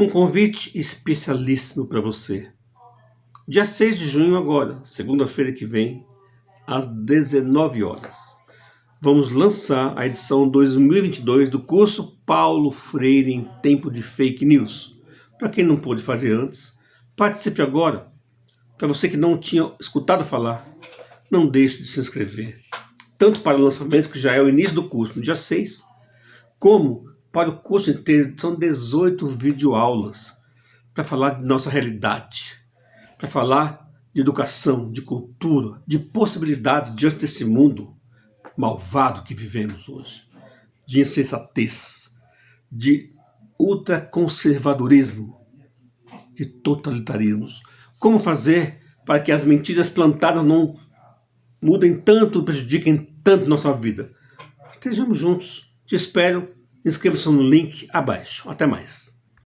Um convite especialíssimo para você. Dia 6 de junho agora, segunda-feira que vem, às 19 horas. Vamos lançar a edição 2022 do curso Paulo Freire em Tempo de Fake News. Para quem não pôde fazer antes, participe agora. Para você que não tinha escutado falar, não deixe de se inscrever. Tanto para o lançamento, que já é o início do curso, no dia 6, como para o curso inteiro, são 18 videoaulas para falar de nossa realidade, para falar de educação, de cultura, de possibilidades diante desse mundo malvado que vivemos hoje, de insensatez, de ultraconservadorismo, de totalitarismos. Como fazer para que as mentiras plantadas não mudem tanto, prejudiquem tanto nossa vida? Estejamos juntos. Te espero Inscreva-se no link abaixo. Até mais.